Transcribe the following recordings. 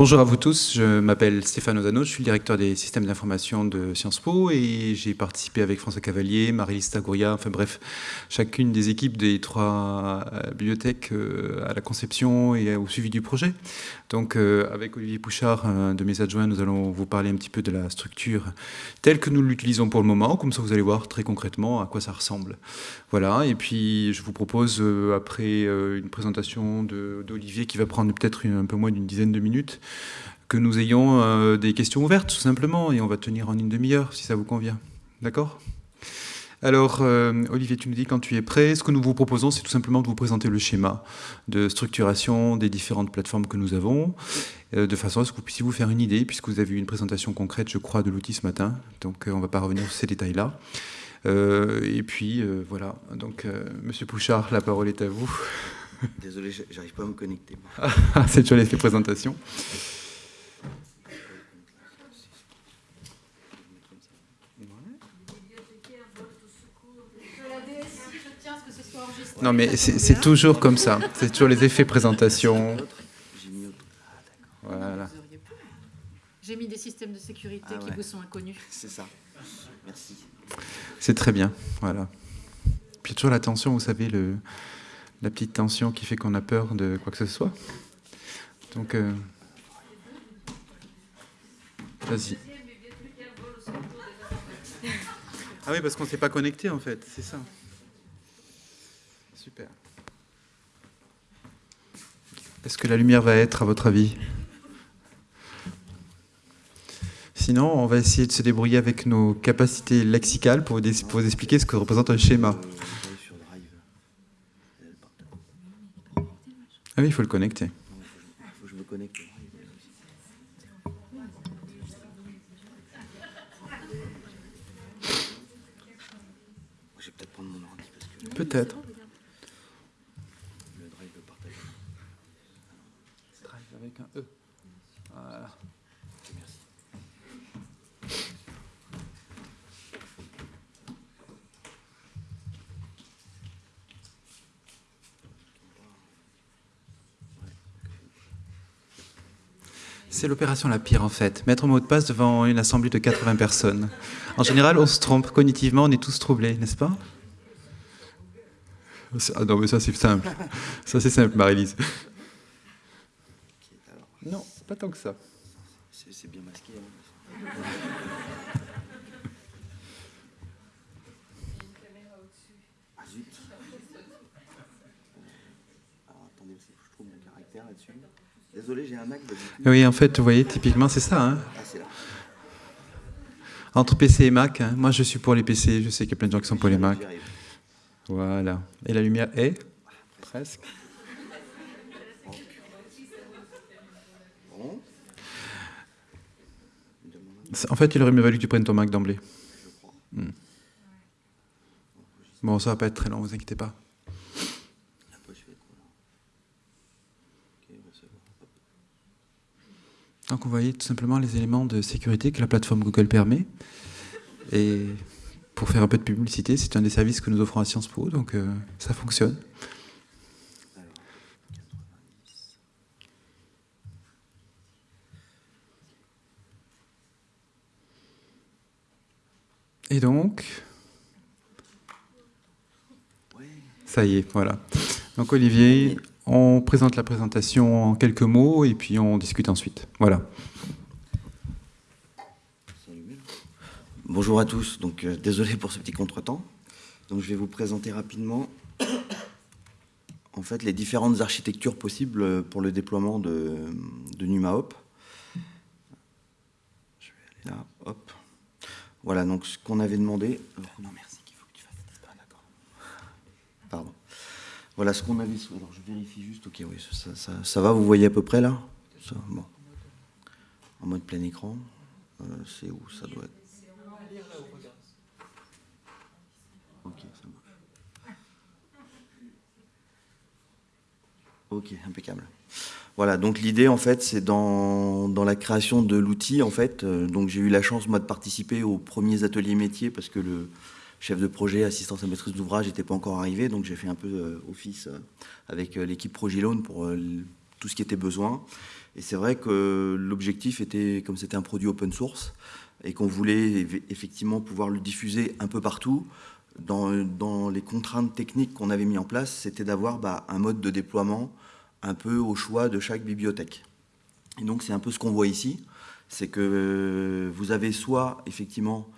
Bonjour à vous tous, je m'appelle Stéphane Ozano, je suis le directeur des systèmes d'information de Sciences Po et j'ai participé avec François Cavalier, Marie-Lise Tagouria, enfin bref, chacune des équipes des trois euh, bibliothèques euh, à la conception et au suivi du projet. Donc euh, avec Olivier Pouchard, de mes adjoints, nous allons vous parler un petit peu de la structure telle que nous l'utilisons pour le moment, comme ça vous allez voir très concrètement à quoi ça ressemble. Voilà, et puis je vous propose après une présentation d'Olivier qui va prendre peut-être un peu moins d'une dizaine de minutes, que nous ayons euh, des questions ouvertes, tout simplement, et on va tenir en une demi-heure, si ça vous convient. D'accord? Alors, euh, Olivier, tu nous dis quand tu es prêt. Ce que nous vous proposons, c'est tout simplement de vous présenter le schéma de structuration des différentes plateformes que nous avons, euh, de façon à ce que vous puissiez vous faire une idée, puisque vous avez eu une présentation concrète, je crois, de l'outil ce matin. Donc, on ne va pas revenir sur ces détails-là. et puis, voilà. Donc, Monsieur Pouchard, la parole est à vous. Désolé, j'arrive pas à me connecter. c'est toujours les présentations. Non, mais c'est toujours comme ça. C'est toujours les effets présentation. Voilà. J'ai mis des systèmes de sécurité ah qui vous sont inconnus. C'est ça. Merci. C'est très bien. Voilà. Puis toujours la tension, vous savez, le, la petite tension qui fait qu'on a peur de quoi que ce soit. Donc, euh, vas-y. Ah oui, parce qu'on ne s'est pas connecté en fait, c'est ça. Super. Est-ce que la lumière va être, à votre avis? Sinon, on va essayer de se débrouiller avec nos capacités lexicales pour vous expliquer ce que représente un schéma. Ah oui, il faut le connecter. Il faut que je me connecte. Peut-être prendre mon ordi. Peut-être. Le drive partagé. Drive avec un E. Voilà. C'est l'opération la pire en fait. Mettre un mot de passe devant une assemblée de 80 personnes. En général, on se trompe. Cognitivement, on est tous troublés, n'est-ce pas? Ah Non, mais ça c'est simple. Ça c'est simple, Marie-Lise. Non, pas tant que ça. C'est bien masqué. Hein. Ah zut. Alors attendez, je trouve mon caractère là-dessus. Désolé, j'ai un Mac. Oui, en fait, vous voyez, typiquement, c'est ça. Hein. Ah, là. Entre PC et Mac, hein. moi je suis pour les PC, je sais qu'il y a plein de gens qui sont pour les Mac. Voilà. Et la lumière est? Presque. En fait, il aurait mieux valu que tu prennes ton Mac d'emblée. Hmm. Bon, ça va pas être très long, vous inquiétez pas. Donc vous voyez tout simplement les éléments de sécurité que la plateforme Google permet. Et pour faire un peu de publicité, c'est un des services que nous offrons à Sciences Po, donc euh, ça fonctionne. Et donc, ça y est, voilà. Donc Olivier, on présente la présentation en quelques mots et puis on discute ensuite. Voilà. Bonjour à tous, donc euh, désolé pour ce petit contretemps. Donc je vais vous présenter rapidement en fait les différentes architectures possibles pour le déploiement de, de NumaHop. Je vais aller là, hop. Voilà donc ce qu'on avait demandé. non merci, qu'il faut que tu fasses. D'accord. Pardon. Voilà ce qu'on avait. Alors je vérifie juste. Ok, oui, ça, va. Vous voyez à peu près là? Bon. En mode plein écran. Euh, c'est où ça doit être? Ça. Ok, impeccable. Voilà, donc l'idée en fait, c'est dans, dans, la création de l'outil en fait. Euh, donc j'ai eu la chance moi de participer aux premiers ateliers métiers parce que le chef de projet, assistance à maîtrise d'ouvrage n'était pas encore arrivé, donc j'ai fait un peu euh, office euh, avec euh, l'équipe Progilone pour tout ce qui était besoin. Et c'est vrai que l'objectif était, comme c'était un produit open source, et qu'on voulait effectivement pouvoir le diffuser un peu partout, dans, les contraintes techniques qu'on avait mis en place, c'était d'avoir bah, un mode de déploiement un peu au choix de chaque bibliothèque. Et donc c'est un peu ce qu'on voit ici, c'est que vous avez soit effectivement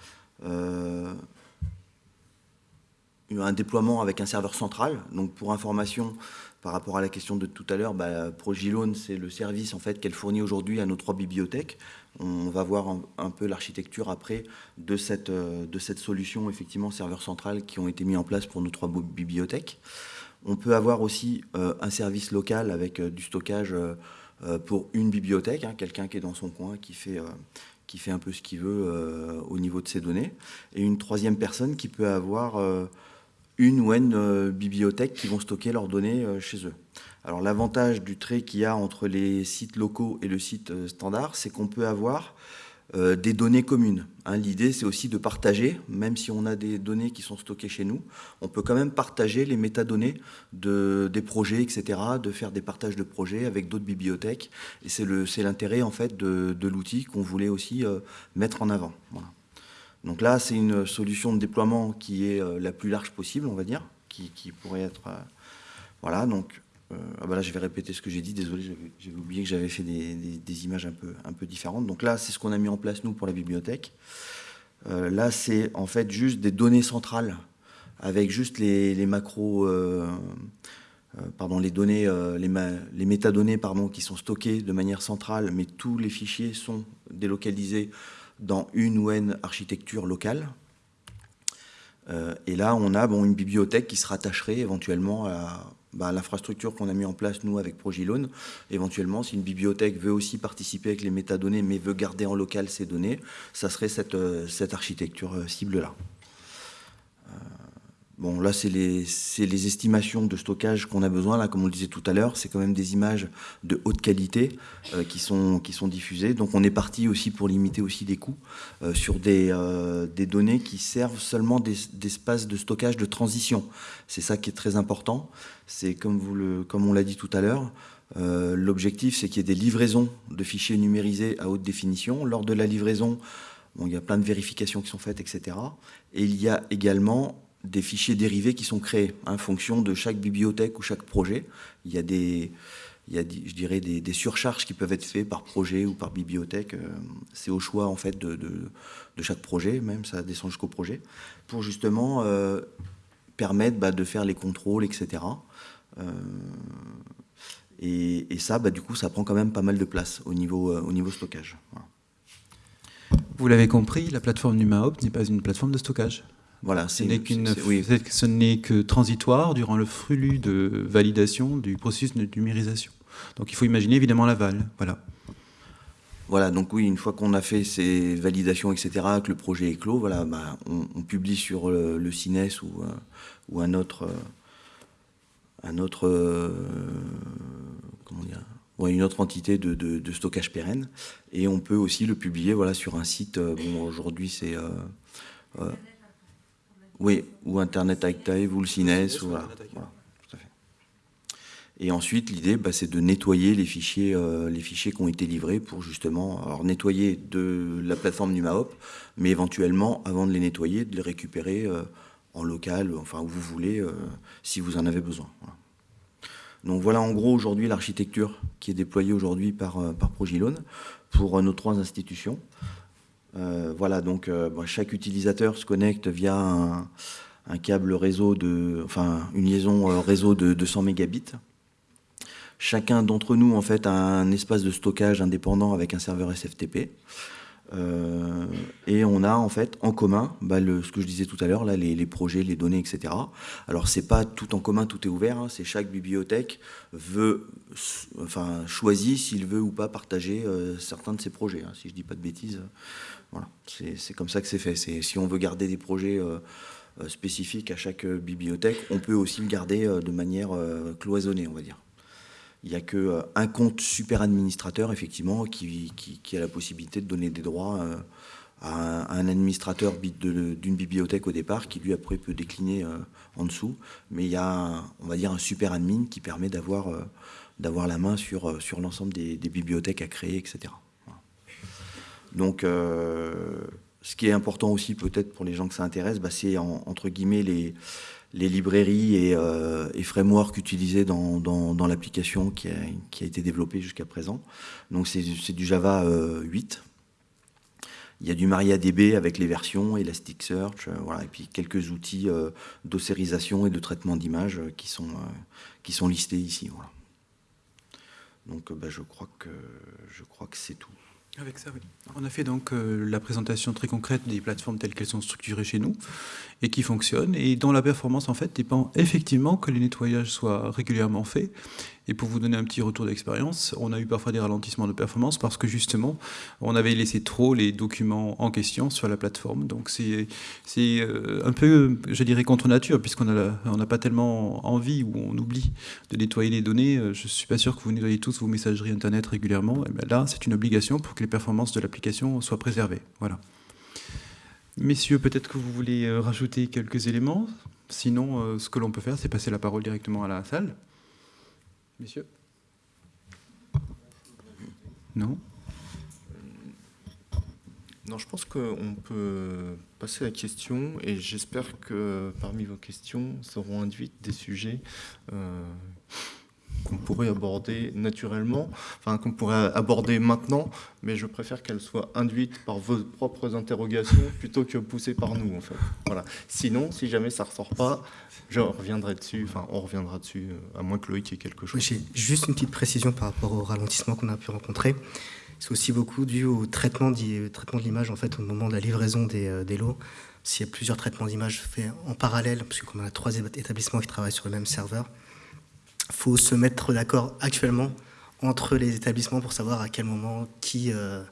un déploiement avec un serveur central. Donc pour information, par rapport à la question de tout à l'heure, bah, Progilone, c'est le service en fait qu'elle fournit aujourd'hui à nos trois bibliothèques. On va voir un, peu l'architecture après de cette, euh, de cette solution, effectivement, serveur central qui ont été mis en place pour nos trois bibliothèques. On peut avoir aussi euh, un service local avec euh, du stockage pour une bibliothèque, hein, quelqu'un qui est dans son coin, qui fait, qui fait un peu ce qu'il veut au niveau de ses données. Et une troisième personne qui peut avoir une ou une bibliothèque qui vont stocker leurs données chez eux. Alors l'avantage du trait qu'il y a entre les sites locaux et le site euh, standard, c'est qu'on peut avoir euh, des données communes. Hein. L'idée, c'est aussi de partager, même si on a des données qui sont stockées chez nous, on peut quand même partager les métadonnées de, des projets, etc., de faire des partages de projets avec d'autres bibliothèques. Et c'est l'intérêt, en fait, de, l'outil qu'on voulait aussi euh, mettre en avant. Donc là, c'est une solution de déploiement qui est la plus large possible, on va dire, qui, pourrait être... voilà, donc euh, ah bah là, je vais répéter ce que j'ai dit. Désolé, j'avais oublié que j'avais fait des, images un peu, un peu différentes. Donc là, c'est ce qu'on a mis en place, nous, pour la bibliothèque. Euh, là, c'est en fait juste des données centrales avec juste les, macros, euh, pardon, les données, les, métadonnées pardon, qui sont stockées de manière centrale, mais tous les fichiers sont délocalisés dans une ou une architecture locale. et là, on a bon, une bibliothèque qui se rattacherait éventuellement à, bah, l'infrastructure qu'on a mis en place, nous, avec Progilone. Éventuellement, si une bibliothèque veut aussi participer avec les métadonnées, mais veut garder en local ces données, ça serait cette, euh, cette architecture euh, cible-là. Euh, bon, là, c'est les, les, estimations de stockage qu'on a besoin. Là, comme on le disait tout à l'heure, c'est quand même des images de haute qualité qui, sont, qui sont diffusées. Donc, on est parti aussi pour limiter aussi des coûts sur des, des, données qui servent seulement d'espace de stockage de transition. C'est ça qui est très important. C'est comme, comme on l'a dit tout à l'heure, euh, l'objectif c'est qu'il y ait des livraisons de fichiers numérisés à haute définition. Lors de la livraison, bon, il y a plein de vérifications qui sont faites, etc. Et il y a également des fichiers dérivés qui sont créés en fonction de chaque bibliothèque ou chaque projet. Il y a des, il y a, je dirais, des, surcharges qui peuvent être faites par projet ou par bibliothèque. Euh, c'est au choix en fait de, chaque projet, même ça descend jusqu'au projet, pour justement euh, permettre bah, de faire les contrôles, etc. Euh, et, ça, bah, du coup, ça prend quand même pas mal de place au niveau, au niveau stockage. Vous l'avez compris, la plateforme NumaOpt n'est pas une plateforme de stockage. Voilà, ce n'est ce n'est que transitoire durant le flux de validation du processus de numérisation. Donc il faut imaginer évidemment l'aval. Voilà. Voilà, donc oui, une fois qu'on a fait ces validations, etc., que le projet est clos, voilà, bah, on, publie sur le, CINES ou, euh, ou un autre, un autre, euh, comment dire, une autre entité de, stockage pérenne. Et on peut aussi le publier voilà, sur un site, euh, bon, aujourd'hui c'est... Euh, oui, ou Internet Archive, ou le CINES, ou voilà. Et ensuite, l'idée, bah, c'est de nettoyer les fichiers, les fichiers qui ont été livrés pour justement alors, nettoyer de la plateforme NumaHop, mais éventuellement, avant de les nettoyer, de les récupérer en local, enfin où vous voulez, euh, si vous en avez besoin. Donc voilà en gros aujourd'hui l'architecture qui est déployée aujourd'hui par, euh, par Progilone pour euh, nos trois institutions. Voilà, donc chaque utilisateur se connecte via un, câble réseau de, enfin une liaison réseau de 200 mégabits. Chacun d'entre nous en fait a un espace de stockage indépendant avec un serveur SFTP. Euh, et on a en fait en commun bah, le, ce que je disais tout à l'heure, les, projets, les données, etc. Alors c'est pas tout en commun, tout est ouvert. Hein, c'est chaque bibliothèque veut, enfin choisit s'il veut ou pas partager euh, certains de ses projets. Hein, si je dis pas de bêtises, voilà, c'est comme ça que c'est fait. Si on veut garder des projets euh, spécifiques à chaque bibliothèque, on peut aussi le garder de manière cloisonnée, on va dire. Il n'y a qu'un euh, compte super administrateur, effectivement, qui, a la possibilité de donner des droits euh, à un, administrateur d'une bibliothèque au départ, qui lui après peut décliner euh, en dessous. Mais il y a, on va dire, un super admin qui permet d'avoir la main sur, sur l'ensemble des, bibliothèques à créer, etc. Donc, ce qui est important aussi peut-être pour les gens que ça intéresse, bah, c'est entre guillemets les, librairies et, euh, et, frameworks utilisés dans, dans, l'application qui a, qui a, été développée jusqu'à présent. Donc c'est du Java 8. Euh, Il y a du MariaDB avec les versions, Elasticsearch, euh, voilà, et puis quelques outils euh, d'ossérisation et de traitement d'images qui, sont qui sont listés ici. Voilà. Donc bah, je crois que c'est tout. Avec ça, oui. On a fait donc euh, la présentation très concrète des plateformes telles qu'elles sont structurées chez nous et qui fonctionnent. Et dont la performance, en fait, dépend effectivement que les nettoyages soient régulièrement faits et pour vous donner un petit retour d'expérience, on a eu parfois des ralentissements de performance parce que justement, on avait laissé trop les documents en question sur la plateforme. Donc c'est euh, un peu, je dirais, contre nature, puisqu'on n'a pas tellement envie ou on oublie de nettoyer les données. Euh, je ne suis pas sûr que vous nettoyez tous vos messageries Internet régulièrement. Bien là, c'est une obligation pour que les performances de l'application soient préservées. Voilà. Messieurs, peut-être que vous voulez euh, rajouter quelques éléments. Sinon, ce que l'on peut faire, c'est passer la parole directement à la salle. Messieurs Non. Non, je pense qu'on peut passer à la question et j'espère que parmi vos questions seront induites des sujets euh, qu'on pourrait aborder naturellement, enfin qu'on pourrait aborder maintenant, mais je préfère qu'elles soient induites par vos propres interrogations plutôt que poussées par nous, en fait. Voilà. Sinon, si jamais ça ne ressort pas, je reviendrai dessus, enfin on reviendra dessus, euh, à moins que Loïc ait quelque chose. J'ai juste une petite précision par rapport au ralentissement qu'on a pu rencontrer. C'est aussi beaucoup dû au traitement, de l'image en fait au moment de la livraison des, euh, des lots. S'il y a plusieurs traitements d'image faits en parallèle, puisqu'on a trois établissements qui travaillent sur le même serveur, faut se mettre d'accord actuellement entre les établissements pour savoir à quel moment qui, euh,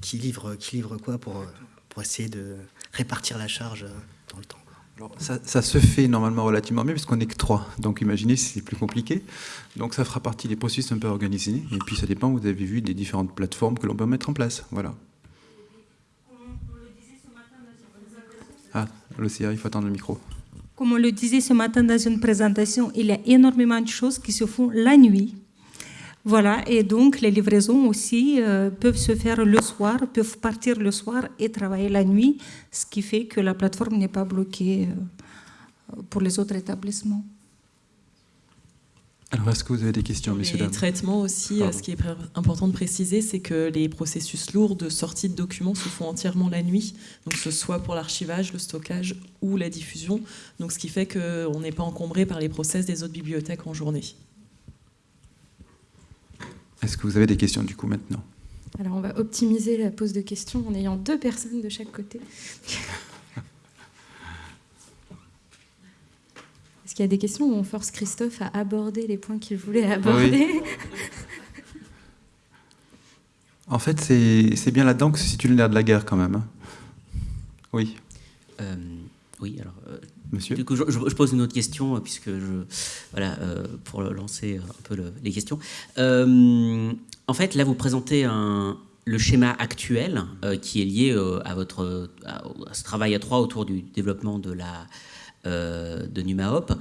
qui, livre, qui livre quoi pour, pour essayer de répartir la charge dans le temps. Alors, ça, ça, se fait normalement relativement bien puisqu'on n'est que trois. Donc imaginez si c'est plus compliqué. Donc ça fera partie des processus un peu organisés. Et puis ça dépend, vous avez vu, des différentes plateformes que l'on peut mettre en place. Voilà. Ah, l'OCR, il faut attendre le micro. Comme on le disait ce matin dans une présentation, il y a énormément de choses qui se font la nuit. Voilà, et donc les livraisons aussi euh, peuvent se faire le soir, peuvent partir le soir et travailler la nuit, ce qui fait que la plateforme n'est pas bloquée euh, pour les autres établissements. Alors, est-ce que vous avez des questions, messieurs, dames Les traitements aussi, euh, ce qui est important de préciser, c'est que les processus lourds de sortie de documents se font entièrement la nuit, donc ce soit pour l'archivage, le stockage ou la diffusion, donc ce qui fait qu'on n'est pas encombré par les process des autres bibliothèques en journée. Est-ce que vous avez des questions du coup maintenant? Alors on va optimiser la pose de questions en ayant deux personnes de chaque côté. Est-ce qu'il y a des questions où on force Christophe à aborder les points qu'il voulait aborder En fait, c'est bien là-dedans que se situe le nerf de la guerre quand même. Hein. Oui. Euh, oui, alors. Euh, Monsieur. Du coup, je, pose une autre question, euh, puisque je. Voilà, pour lancer un peu les questions. en fait, là, vous présentez un, le schéma actuel qui est lié à votre à ce travail à trois autour du développement de la euh, de NumaHop.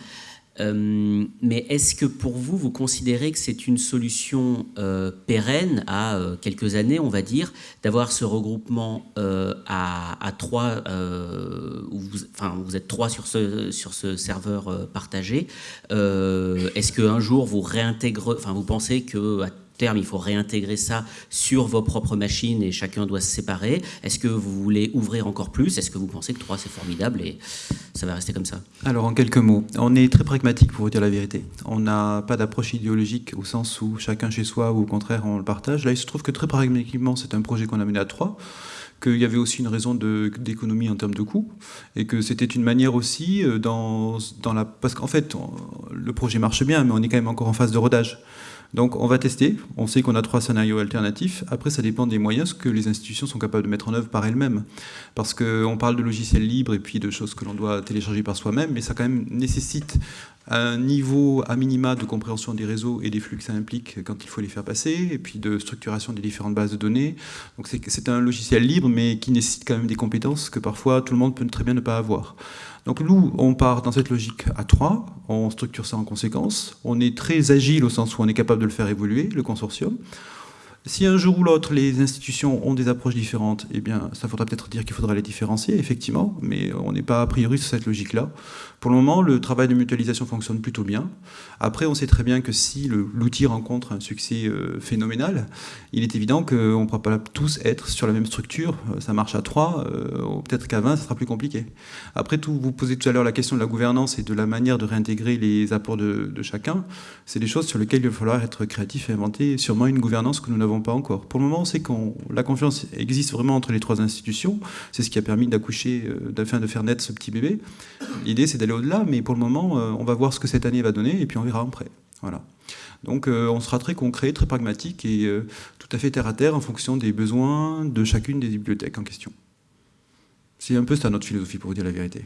Euh, mais est-ce que pour vous, vous considérez que c'est une solution euh, pérenne à quelques années, on va dire, d'avoir ce regroupement à, trois, où vous, enfin, vous êtes trois sur ce, sur ce serveur partagé Est-ce qu'un jour vous réintégrez, enfin, vous pensez que il faut réintégrer ça sur vos propres machines et chacun doit se séparer. Est-ce que vous voulez ouvrir encore plus? Est-ce que vous pensez que 3 c'est formidable et ça va rester comme ça? Alors en quelques mots, on est très pragmatique pour vous dire la vérité. On n'a pas d'approche idéologique au sens où chacun chez soi ou au contraire on le partage. Là il se trouve que très pragmatiquement c'est un projet qu'on a mené à 3 qu'il y avait aussi une raison d'économie en termes de coûts, et que c'était une manière aussi euh, dans la... Parce qu'en fait, le projet marche bien, mais on est quand même encore en phase de rodage. Donc on va tester, on sait qu'on a trois scénarios alternatifs, après ça dépend des moyens que les institutions sont capables de mettre en œuvre par elles-mêmes. Parce qu'on parle de logiciels libres et puis de choses que l'on doit télécharger par soi-même, mais ça quand même nécessite un niveau à minima de compréhension des réseaux et des flux que ça implique quand il faut les faire passer, et puis de structuration des différentes bases de données. Donc c'est un logiciel libre, mais qui nécessite quand même des compétences que parfois tout le monde peut très bien ne pas avoir. Donc nous, on part dans cette logique à trois, on structure ça en conséquence, on est très agile au sens où on est capable de le faire évoluer, le consortium. Si un jour ou l'autre, les institutions ont des approches différentes, eh bien, ça faudra peut-être dire qu'il faudra les différencier, effectivement, mais on n'est pas a priori sur cette logique-là. Pour le moment, le travail de mutualisation fonctionne plutôt bien. Après, on sait très bien que si l'outil rencontre un succès euh, phénoménal, il est évident qu'on ne pourra pas tous être sur la même structure. Euh, ça marche à 3, euh, peut-être qu'à 20, ça sera plus compliqué. Après tout, vous posez tout à l'heure la question de la gouvernance et de la manière de réintégrer les apports de, de chacun. C'est des choses sur lesquelles il va falloir être créatif et inventer sûrement une gouvernance que nous n'avons pas encore. Pour le moment, c'est que la confiance existe vraiment entre les trois institutions. C'est ce qui a permis d'accoucher, de faire naître ce petit bébé. L'idée, c'est d'aller au-delà, mais pour le moment, euh, on va voir ce que cette année va donner, et puis on verra après. Voilà. Donc euh, on sera très concret, très pragmatique et euh, tout à fait terre à terre en fonction des besoins de chacune des bibliothèques en question. C'est un peu ça notre philosophie pour vous dire la vérité.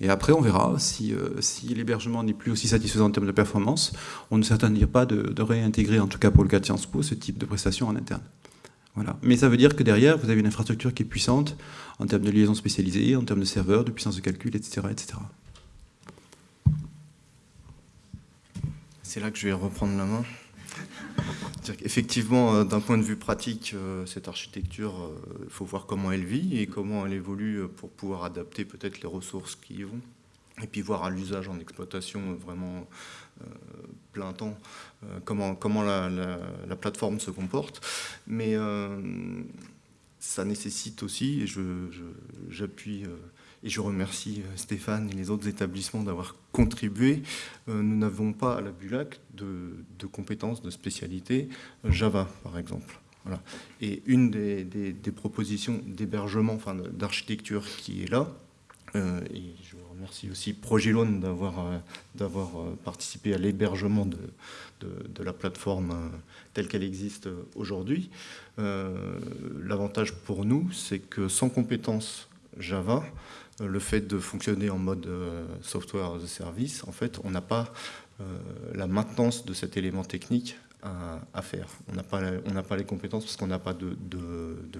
Et après on verra si, si l'hébergement n'est plus aussi satisfaisant en termes de performance, on ne s'attendira pas de, de, réintégrer, en tout cas pour le cas de Sciences Po, ce type de prestation en interne. Voilà. Mais ça veut dire que derrière, vous avez une infrastructure qui est puissante en termes de liaison spécialisée, en termes de serveurs, de puissance de calcul, etc. etc. c'est là que je vais reprendre la main. Effectivement, euh, d'un point de vue pratique, euh, cette architecture, il euh, faut voir comment elle vit et comment elle évolue pour pouvoir adapter peut-être les ressources qui y vont. Et puis voir à l'usage en exploitation vraiment plein temps comment, comment la, plateforme se comporte. Mais ça nécessite aussi, et j'appuie et je remercie euh, Stéphane et les autres établissements d'avoir contribué. Euh, nous n'avons pas à la BULAC de, compétences, de spécialité euh, Java, par exemple. Voilà. Et une des, propositions d'hébergement, enfin d'architecture qui est là, et je remercie aussi Progilone d'avoir participé à l'hébergement de, la plateforme telle qu'elle existe aujourd'hui. L'avantage pour nous, c'est que sans compétences Java, le fait de fonctionner en mode euh, software as a service, en fait, on n'a pas euh, la maintenance de cet élément technique à, faire. On n'a pas, pas les compétences parce qu'on n'a pas de,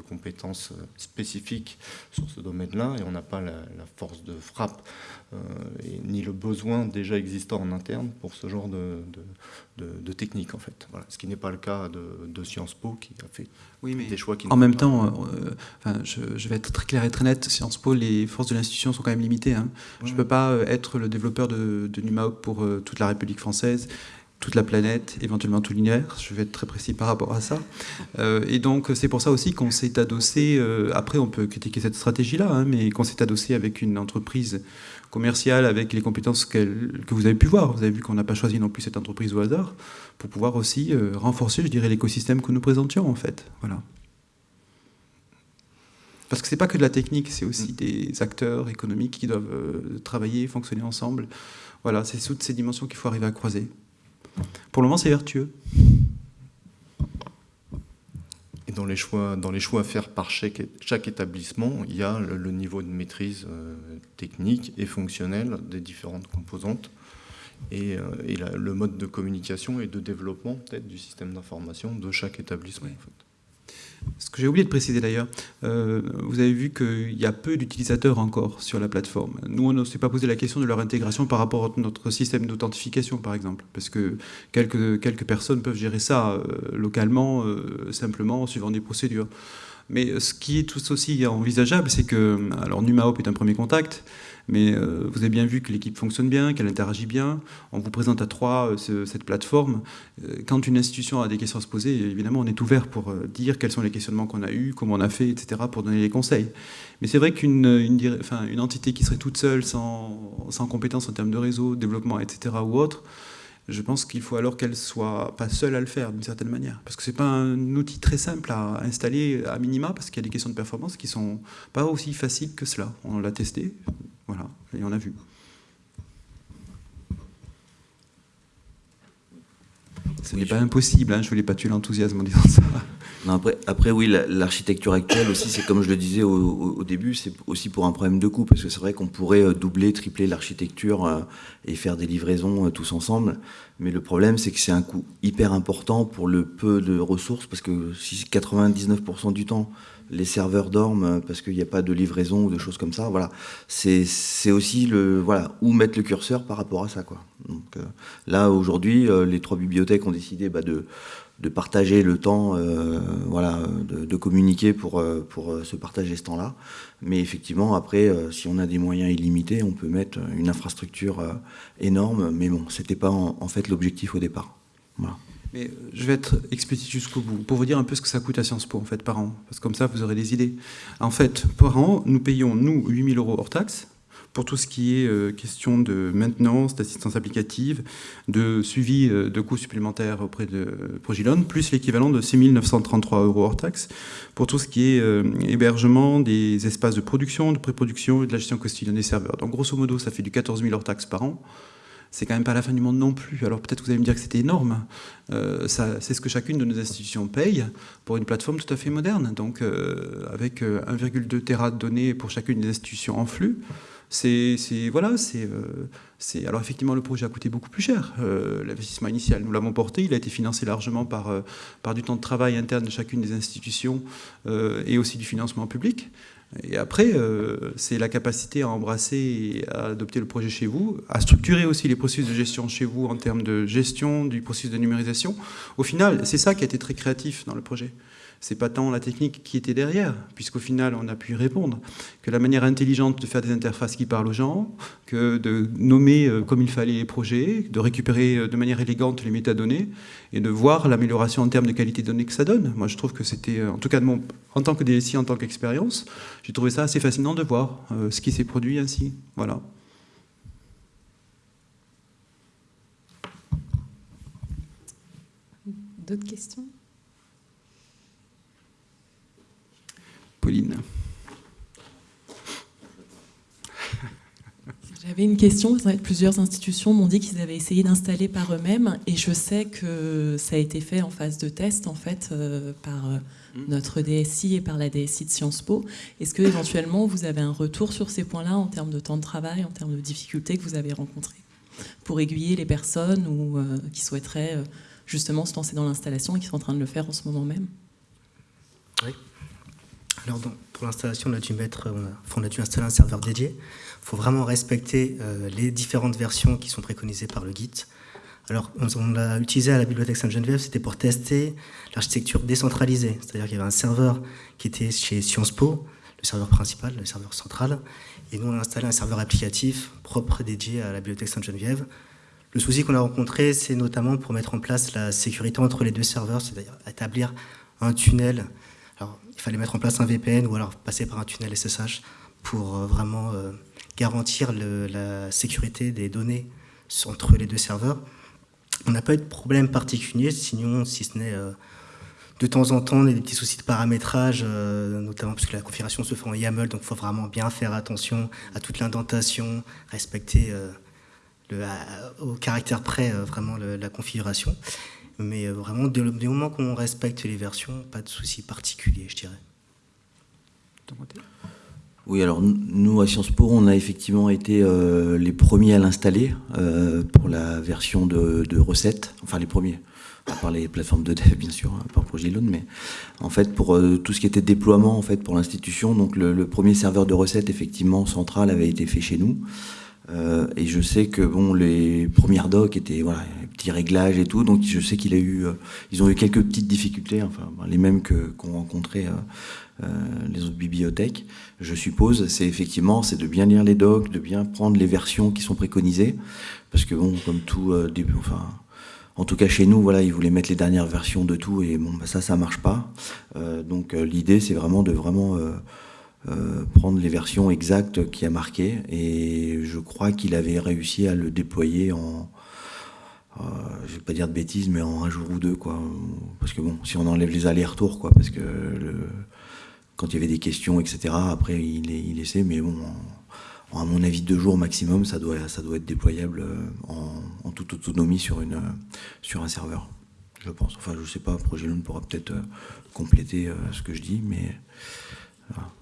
compétences spécifiques sur ce domaine-là et on n'a pas la, force de frappe et, ni le besoin déjà existant en interne pour ce genre de, de, technique en fait. Voilà. Ce qui n'est pas le cas de, Sciences Po qui a fait oui, mais des choix qui En même temps, euh, enfin, je, vais être très clair et très net, Sciences Po, les forces de l'institution sont quand même limitées. Hein. Je ne peux pas euh, être le développeur de, de NUMAOP pour euh, toute la République française toute la planète, éventuellement tout l'univers. Je vais être très précis par rapport à ça. et donc, c'est pour ça aussi qu'on s'est adossé, après on peut critiquer cette stratégie-là, hein, mais qu'on s'est adossé avec une entreprise commerciale avec les compétences que vous avez pu voir. Vous avez vu qu'on n'a pas choisi non plus cette entreprise au hasard pour pouvoir aussi euh, renforcer, je dirais, l'écosystème que nous présentions en fait. Voilà. Parce que c'est pas que de la technique, c'est aussi mm. des acteurs économiques qui doivent euh, travailler, fonctionner ensemble. Voilà, c'est toutes ces dimensions qu'il faut arriver à croiser. Pour le moment, c'est vertueux dans les choix, dans les choix à faire par chaque, chaque établissement, il y a le, niveau de maîtrise euh, technique et fonctionnelle des différentes composantes et, euh, le mode de communication et de développement peut-être du système d'information de chaque établissement. En fait. Ce que j'ai oublié de préciser d'ailleurs, euh, vous avez vu qu'il y a peu d'utilisateurs encore sur la plateforme. Nous, on ne s'est pas posé la question de leur intégration par rapport à notre système d'authentification, par exemple, parce que quelques, quelques personnes peuvent gérer ça euh, localement, euh, simplement, suivant des procédures. Mais ce qui est tout aussi envisageable, c'est que, alors NumaHop est un premier contact, mais euh, vous avez bien vu que l'équipe fonctionne bien, qu'elle interagit bien. On vous présente à trois euh, cette plateforme. Euh, quand une institution a des questions à se poser, évidemment, on est ouvert pour dire quels sont les questionnements qu'on a eus, comment on a fait, etc., pour donner les conseils. Mais c'est vrai qu'une entité qui serait toute seule, sans, sans compétences en termes de réseau, développement, etc., ou autre, je pense qu'il faut alors qu'elle soit pas seule à le faire d'une certaine manière. Parce que c'est pas un outil très simple à installer à minima, parce qu'il y a des questions de performance qui sont pas aussi faciles que cela. On l'a testé, voilà, et on a vu. Ce n'est pas impossible, hein, je ne voulais pas tuer l'enthousiasme en disant ça. après, après, oui, l'architecture actuelle aussi, c'est comme je le disais au, début, c'est aussi pour un problème de coût, parce que c'est vrai qu'on pourrait euh, doubler, tripler l'architecture euh, et faire des livraisons euh, tous ensemble, mais le problème, c'est que c'est un coût hyper important pour le peu de ressources, parce que si 99% du temps, les serveurs dorment parce qu'il n'y a pas de livraison ou de choses comme ça. Voilà, c'est aussi le voilà où mettre le curseur par rapport à ça quoi. Donc là aujourd'hui, les trois bibliothèques ont décidé bah, de de partager le temps, euh, voilà, de, communiquer pour, euh, pour euh, se partager ce temps-là. Mais effectivement, après, si on a des moyens illimités, on peut mettre une infrastructure énorme. Mais bon, c'était pas en, fait l'objectif au départ. Voilà. Mais je vais être explicite jusqu'au bout, pour vous dire un peu ce que ça coûte à Sciences Po, en fait, par an. Parce que comme ça, vous aurez des idées. En fait, par an, nous payons, nous, 8000 euros hors taxe, pour tout ce qui est euh, question de maintenance, d'assistance applicative, de suivi euh, de coûts supplémentaires auprès de Progilon, plus l'équivalent de 6 933 euros hors taxe pour tout ce qui est euh, hébergement des espaces de production, de pré-production et de la gestion quotidienne des serveurs. Donc grosso modo, ça fait du 14 000 hors taxe par an c'est quand même pas la fin du monde non plus. Alors peut-être que vous allez me dire que c'était énorme. c'est ce que chacune de nos institutions paye pour une plateforme tout à fait moderne. Donc avec 1,2 Tera de données pour chacune des institutions en flux, c'est voilà, euh, c'est alors effectivement le projet a coûté beaucoup plus cher. Euh, l'investissement initial, nous l'avons porté, il a été financé largement par euh, par du temps de travail interne de chacune des institutions et aussi du financement public. Et après, c'est la capacité à embrasser et à adopter le projet chez vous, à structurer aussi les processus de gestion chez vous en termes de gestion du processus de numérisation. Au final, c'est ça qui a été très créatif dans le projet c'est pas tant la technique qui était derrière, puisqu'au final, on a pu y répondre, que la manière intelligente de faire des interfaces qui parlent aux gens, que de nommer euh, comme il fallait les projets, de récupérer euh, de manière élégante les métadonnées, et de voir l'amélioration en termes de qualité de données que ça donne. Moi, je trouve que c'était, euh, en tout cas en tant que DSI, en tant qu'expérience, j'ai trouvé ça assez fascinant de voir ce qui s'est produit ainsi. Voilà. D'autres questions? Pauline. J'avais une question. Plusieurs institutions m'ont dit qu'ils avaient essayé d'installer par eux-mêmes, et je sais que ça a été fait en phase de test en fait euh, par euh, mm. notre DSI et par la DSI de Sciences Po. Est-ce que éventuellement vous avez un retour sur ces points-là en termes de temps de travail, en termes de difficultés que vous avez rencontrées pour aiguiller les personnes ou euh, qui souhaiteraient justement se lancer dans l'installation et qui sont en train de le faire en ce moment même? Oui. Alors, pour l'installation, on a dû on a, dû installer un serveur dédié. Il faut vraiment respecter euh, les différentes versions qui sont préconisées par le Git. Alors, on, l'a utilisé à la bibliothèque Sainte-Geneviève, c'était pour tester l'architecture décentralisée. C'est-à-dire qu'il y avait un serveur qui était chez Sciences Po, le serveur principal, le serveur central, et nous, on a installé un serveur applicatif propre dédié à la bibliothèque Sainte-Geneviève. Le souci qu'on a rencontré, c'est notamment pour mettre en place la sécurité entre les deux serveurs, c'est-à-dire établir un tunnel il fallait mettre en place un VPN ou alors passer par un tunnel SSH pour euh, vraiment euh, garantir la sécurité des données entre les deux serveurs. On n'a pas eu de problème particulier, sinon, si ce n'est euh, de temps en temps, on a des petits soucis de paramétrage, notamment parce que la configuration se fait en YAML, donc il faut vraiment bien faire attention à toute l'indentation, respecter au caractère près vraiment la configuration. Mais euh, vraiment, dès le, moment qu'on respecte les versions, pas de souci particulier, je dirais. Oui, alors nous, à Sciences Po, on a effectivement été euh, les premiers à l'installer euh, pour la version de, recettes, enfin les premiers, à part les plateformes de dev, bien sûr, à part Progilone, mais en fait, pour tout ce qui était déploiement en fait, pour l'institution, donc le, le, premier serveur de recettes, effectivement, central, avait été fait chez nous. Euh, et je sais que bon, les premières docs étaient voilà, petits réglages et tout, donc je sais qu'il a eu, euh, ils ont eu quelques petites difficultés, enfin les mêmes que qu'ont rencontré euh, les autres bibliothèques. Je suppose, c'est effectivement, c'est de bien lire les docs, de bien prendre les versions qui sont préconisées, parce que bon, comme tout, enfin. En tout cas, chez nous, voilà, ils voulaient mettre les dernières versions de tout, et bon, bah, ça, ça marche pas. donc, l'idée, c'est vraiment de vraiment euh, prendre les versions exactes qui a marqué et je crois qu'il avait réussi à le déployer en euh, je vais pas dire de bêtises mais en un jour ou deux quoi parce que bon si on enlève les allers-retours quoi parce que quand il y avait des questions etc après il, il laissait mais bon à mon avis deux jours maximum ça doit être déployable euh, en, toute autonomie sur une sur un serveur je pense. Enfin, je sais pas, Progilone pourra peut-être compléter ce que je dis, mais...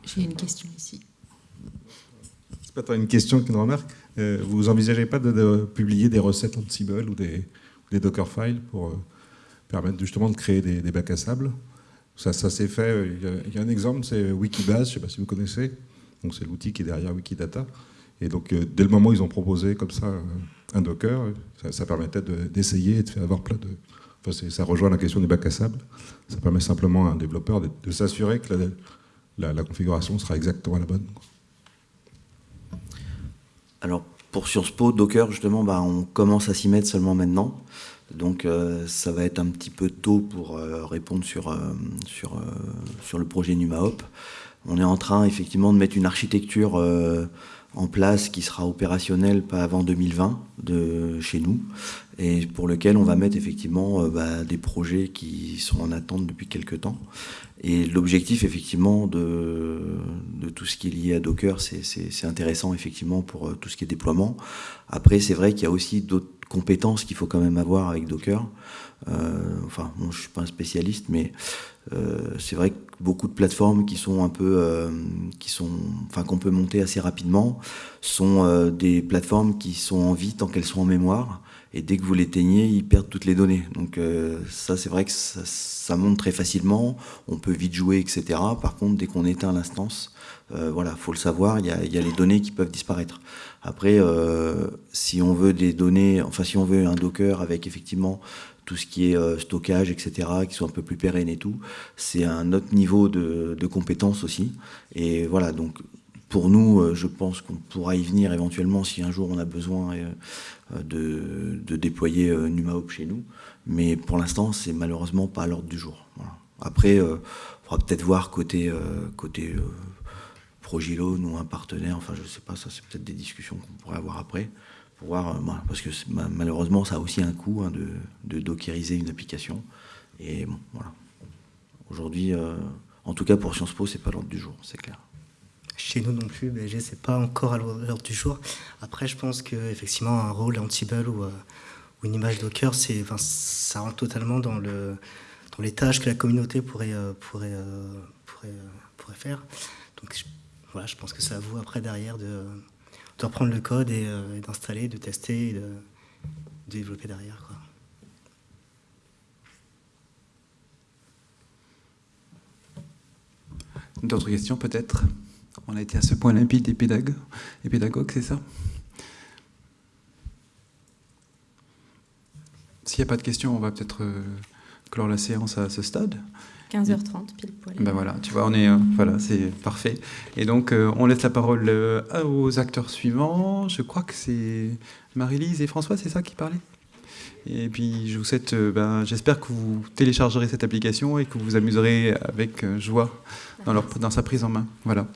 J'ai une question ici. C'est pas tant une question qu'une remarque. vous envisagez pas de, publier des recettes Ansible ou des, des Dockerfiles pour permettre justement de créer des, bacs à sable? Ça, ça s'est fait, il y, a, un exemple, c'est Wikibase, je ne sais pas si vous connaissez, donc c'est l'outil qui est derrière Wikidata. Et donc dès le moment où ils ont proposé comme ça un Docker, ça, permettait d'essayer et de faire avoir plein de, ça rejoint la question des bacs à sable. Ça permet simplement à un développeur de, s'assurer que la, configuration sera exactement la bonne. Alors, pour Sciences Po, Docker, justement, bah, on commence à s'y mettre seulement maintenant. Donc, euh, ça va être un petit peu tôt pour euh, répondre sur, euh, sur, sur le projet NumaHop. On est en train, effectivement, de mettre une architecture en place qui sera opérationnelle pas avant 2020 de chez nous et pour lequel on va mettre effectivement euh, bah, des projets qui sont en attente depuis quelques temps. Et l'objectif effectivement de, de, tout ce qui est lié à Docker, c'est intéressant effectivement pour euh, tout ce qui est déploiement. Après, c'est vrai qu'il y a aussi d'autres compétences qu'il faut quand même avoir avec Docker. Euh, enfin, je suis pas un spécialiste, mais euh, c'est vrai que beaucoup de plateformes qui sont un peu, euh, qui sont, enfin, qu'on peut monter assez rapidement, sont euh, des plateformes qui sont en vie tant qu'elles sont en mémoire et dès que vous l'éteignez, ils perdent toutes les données. Donc ça, c'est vrai que ça, monte très facilement, on peut vite jouer, etc. Par contre, dès qu'on éteint l'instance, voilà, faut le savoir, il y y a, les données qui peuvent disparaître. Après, euh, si on veut des données, enfin si on veut un Docker avec effectivement tout ce qui est euh, stockage, etc., qui soit un peu plus pérenne et tout, c'est un autre niveau de, compétence aussi. Et voilà, donc pour nous, euh, je pense qu'on pourra y venir éventuellement si un jour on a besoin de, déployer NumaHop chez nous. Mais pour l'instant, c'est malheureusement pas à l'ordre du jour. Après, il faudra peut-être voir côté, côté Progilone ou un partenaire, enfin je sais pas, ça c'est peut-être des discussions qu'on pourrait avoir après. Euh, parce que malheureusement, ça a aussi un coût hein, de, dockeriser une application. Et bon, voilà. Aujourd'hui, euh, en tout cas pour Sciences Po, c'est pas l'ordre du jour, c'est clair. Chez nous non plus, BG, c'est pas encore à l'ordre du jour. Après, je pense qu'effectivement, un rôle Ansible ou, euh, ou une image Docker, enfin, ça rentre totalement dans, le, dans les tâches que la communauté pourrait, pourrait, pourrait, pourrait faire. Donc, je, voilà, je pense que c'est à vous après derrière de reprendre le code euh, et, d'installer, de tester et de, développer derrière. D'autres questions peut-être? On a été à ce point limpide et pédagogue, et pédagogue c'est ça? S'il n'y a pas de questions, on va peut-être euh, clore la séance à ce stade. 15h30, pile poil. Ben voilà, tu vois, on est, euh, voilà, c'est parfait. Et donc, euh, on laisse la parole euh, aux acteurs suivants. Je crois que c'est Marie-Lise et François, c'est ça qui parlaient? Et puis, je vous souhaite, ben, j'espère que vous téléchargerez cette application et que vous vous amuserez avec joie dans, leur, dans sa prise en main. Voilà.